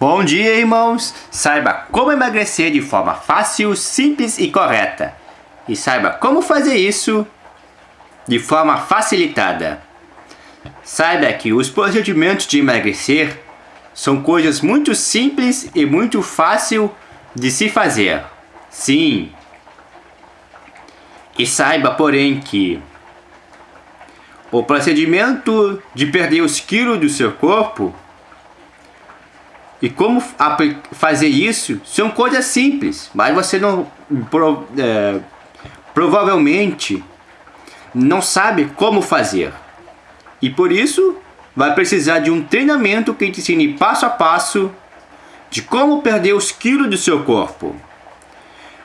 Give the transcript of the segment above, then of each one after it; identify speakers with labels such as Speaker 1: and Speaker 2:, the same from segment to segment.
Speaker 1: Bom dia, irmãos! Saiba como emagrecer de forma fácil, simples e correta. E saiba como fazer isso de forma facilitada. Saiba que os procedimentos de emagrecer são coisas muito simples e muito fácil de se fazer. Sim. E saiba, porém, que o procedimento de perder os quilos do seu corpo e como fazer isso são coisas simples, mas você não pro, é, provavelmente não sabe como fazer. E por isso vai precisar de um treinamento que te ensine passo a passo de como perder os quilos do seu corpo.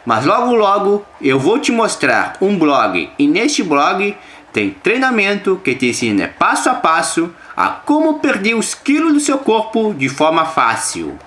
Speaker 1: Mas logo logo eu vou te mostrar um blog e neste blog tem treinamento que te ensina passo a passo a como perder os quilos do seu corpo de forma fácil.